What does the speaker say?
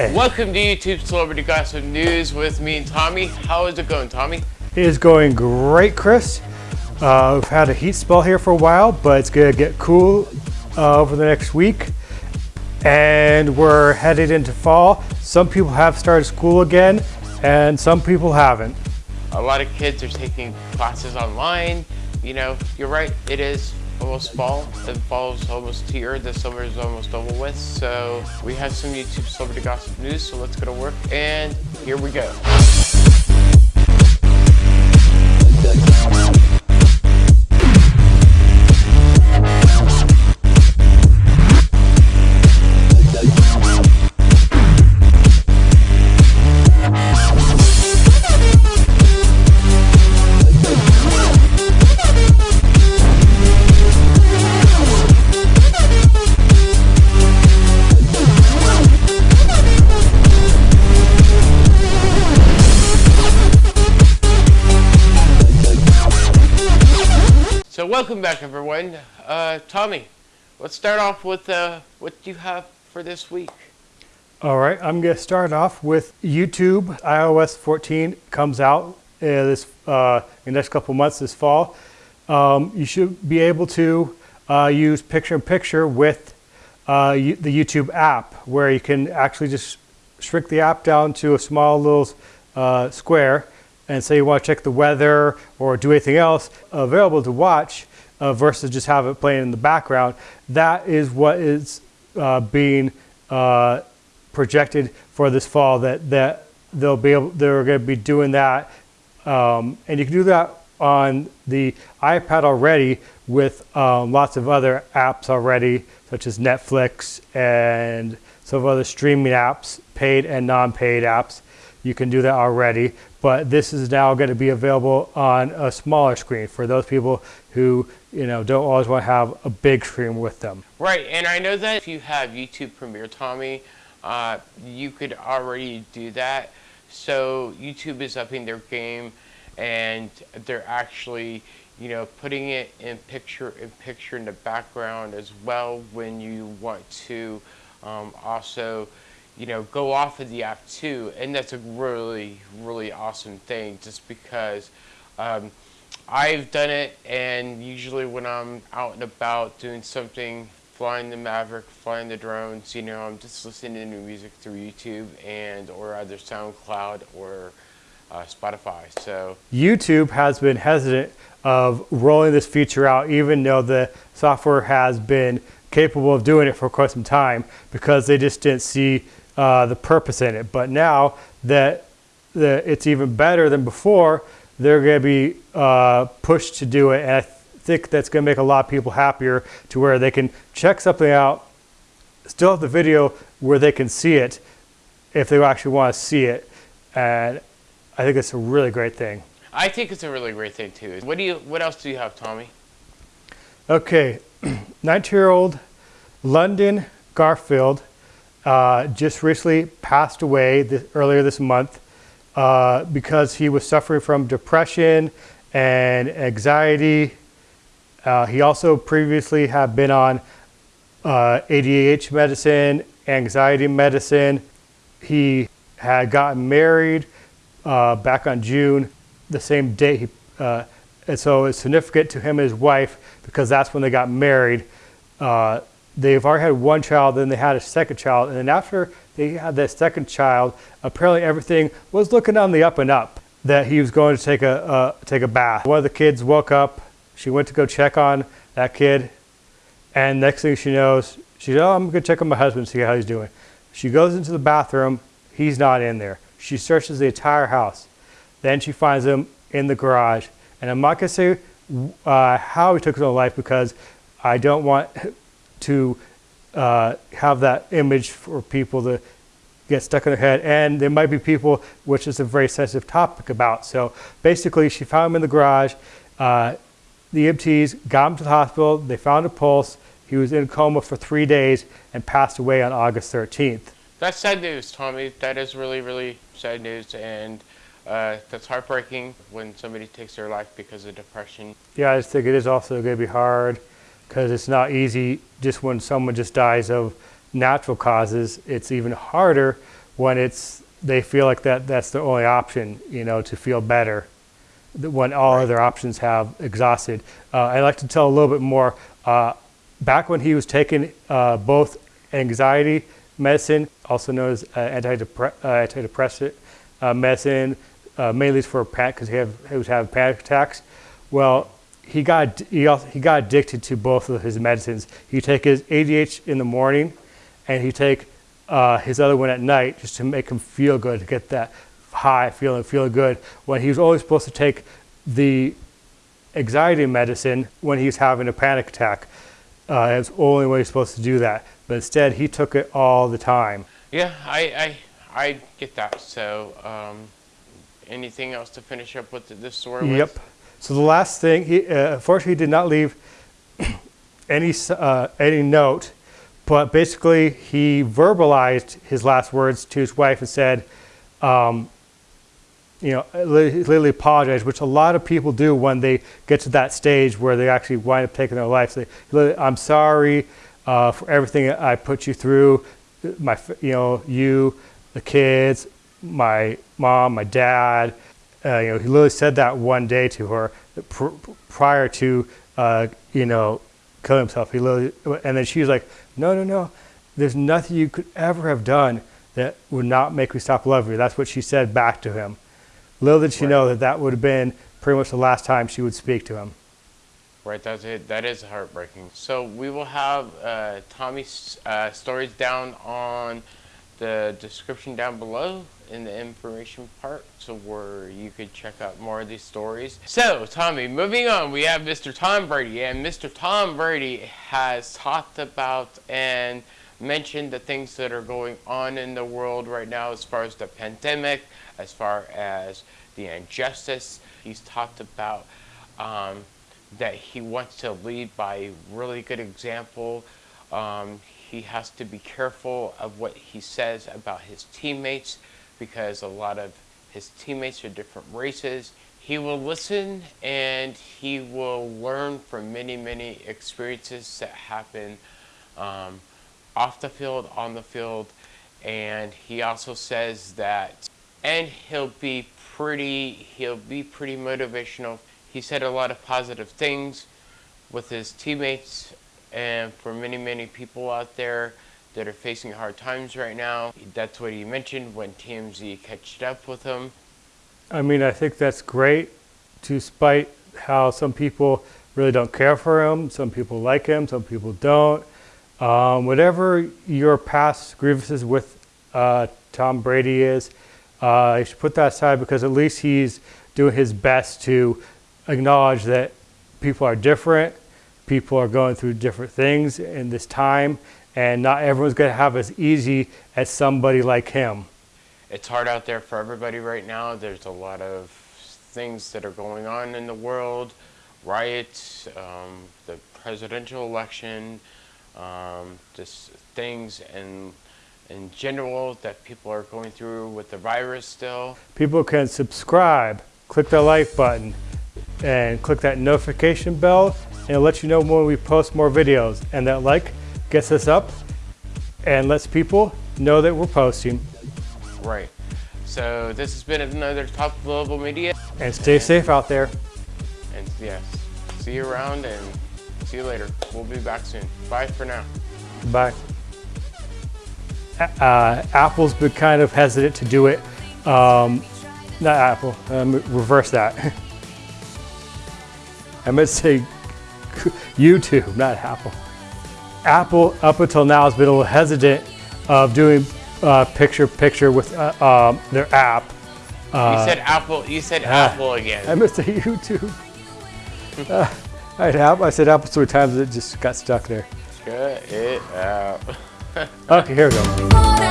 Welcome to YouTube Celebrity Gossip News with me and Tommy. How is it going, Tommy? It is going great, Chris. Uh, we've had a heat spell here for a while, but it's gonna get cool uh, over the next week. And we're headed into fall. Some people have started school again, and some people haven't. A lot of kids are taking classes online. You know, you're right, it is almost fall. The fall is almost here. The summer is almost over with. So we have some YouTube celebrity gossip news. So let's go to work and here we go. Welcome back everyone. Uh, Tommy, let's start off with uh, what you have for this week. All right, I'm gonna start off with YouTube. iOS 14 comes out uh, this uh, in the next couple months this fall. Um, you should be able to uh, use picture-in-picture with uh, the YouTube app, where you can actually just shrink the app down to a small little uh, square and say you want to check the weather or do anything else available to watch uh, versus just have it playing in the background. That is what is uh, being uh, projected for this fall. That that they'll be able, they're going to be doing that, um, and you can do that on the iPad already with um, lots of other apps already, such as Netflix and some other streaming apps, paid and non-paid apps. You can do that already, but this is now going to be available on a smaller screen for those people who you know don't always want to have a big screen with them. Right, and I know that if you have YouTube Premiere, Tommy, uh, you could already do that. So YouTube is upping their game, and they're actually, you know, putting it in picture in picture in the background as well when you want to um, also you know, go off of the app too. And that's a really, really awesome thing just because um, I've done it and usually when I'm out and about doing something, flying the Maverick, flying the drones, you know, I'm just listening to music through YouTube and or either SoundCloud or uh, Spotify. So YouTube has been hesitant of rolling this feature out even though the software has been capable of doing it for quite some time because they just didn't see uh, the purpose in it. But now that the, it's even better than before, they're going to be uh, pushed to do it. And I think that's going to make a lot of people happier to where they can check something out, still have the video where they can see it if they actually want to see it. And I think it's a really great thing. I think it's a really great thing too. What do you? What else do you have, Tommy? Okay, 19-year-old Landon Clifford uh, just recently passed away this, earlier this month uh, because he was suffering from depression and anxiety. Uh, he also previously had been on uh, ADHD medicine, anxiety medicine. He had gotten married uh, back on June, the same day. He, uh, and so it's significant to him and his wife because that's when they got married they've already had one child, then they had a second child, and then after they had that second child, apparently everything was looking on the up and up. That he was going to take a uh, take a bath. One of the kids woke up. She went to go check on that kid, and next thing she knows, she said, "Oh, I'm to check on my husband, see how he's doing." She goes into the bathroom. He's not in there. She searches the entire house. Then she finds him in the garage. And I'm not to say uh, how he took his own life because I don't want to uh, have that image for people to get stuck in their head. And there might be people, which is a very sensitive topic about. So basically, she found him in the garage. Uh, the EMTs got him to the hospital. They found a pulse. He was in a coma for three days and passed away on August 13th. That's sad news, Tommy. That is really, really sad news. And uh, that's heartbreaking when somebody takes their life because of depression. Yeah, I just think it is also going to be hard because it's not easy just when someone just dies of natural causes. It's even harder when it's they feel like that that's the only option, you know, to feel better. When all other options have exhausted. Uh, I'd like to tell a little bit more. Uh, back when he was taking uh, both anxiety medicine, also known as uh, antidepre- uh, antidepressant uh, medicine, uh, mainly for panic because he, he was having panic attacks. Well, he got he, also, he got addicted to both of his medicines. He take his ADH in the morning, and he take uh, his other one at night just to make him feel good, to get that high feeling, feel good. When he was always supposed to take the anxiety medicine when he was having a panic attack. Uh, it's the only way he's supposed to do that. But instead, he took it all the time. Yeah, I, I, I get that. So, um, anything else to finish up with this story? with? So the last thing, he uh, unfortunately he did not leave any uh, any note, but basically he verbalized his last words to his wife and said, um, you know, he literally apologized, which a lot of people do when they get to that stage where they actually wind up taking their life. Say, "Literally, I'm sorry uh, for everything I put you through, my, you know, you, the kids, my mom, my dad. Uh, you know, he literally said that one day to her pr- prior to, uh, you know, killing himself. He literally, and then she was like, no, no, no. There's nothing you could ever have done that would not make me stop loving you. That's what she said back to him. Little did she know that that would have been pretty much the last time she would speak to him. Right, that's it. That is heartbreaking. So we will have uh, Tommy's uh, stories down on the description down below in the information part, so where you could check out more of these stories. So Tommy, moving on, we have Mr. Tom Brady, and Mr. Tom Brady has talked about and mentioned the things that are going on in the world right now as far as the pandemic, as far as the injustice. He's talked about um, that he wants to lead by really good example. Um, he has to be careful of what he says about his teammates because a lot of his teammates are different races. He will listen and he will learn from many, many experiences that happen um, off the field, on the field, and he also says that, and he'll be pretty, he'll be pretty motivational. He said a lot of positive things with his teammates and for many, many people out there that are facing hard times right now. That's what he mentioned when TMZ catched up with him. I mean, I think that's great, despite how some people really don't care for him. Some people like him, some people don't. Um, whatever your past grievances with uh, Tom Brady is, uh, you should put that aside because at least he's doing his best to acknowledge that people are different, people are going through different things in this time, and not everyone's going to have as easy as somebody like him. It's hard out there for everybody right now. There's a lot of things that are going on in the world riots, um, the presidential election, um, just things in, in general that people are going through with the virus still. people can subscribe, click the like button, and click that notification bell, and it'll let you know when we post more videos. And that like gets us up and lets people know that we're posting. Right. So this has been another Top Global Media. And stay safe out there. And yes, see you around and see you later. We'll be back soon. Bye for now. Bye. Uh, Apple's been kind of hesitant to do it. Um, not Apple, um, reverse that. I meant to say YouTube, not Apple. Apple, up until now, has been a little hesitant of doing uh, picture picture with uh, um, their app. you said Apple. You said Apple again. I meant to say YouTube. uh, I, had, I said Apple so many times it just got stuck there. Cut it out. Okay, here we go. Water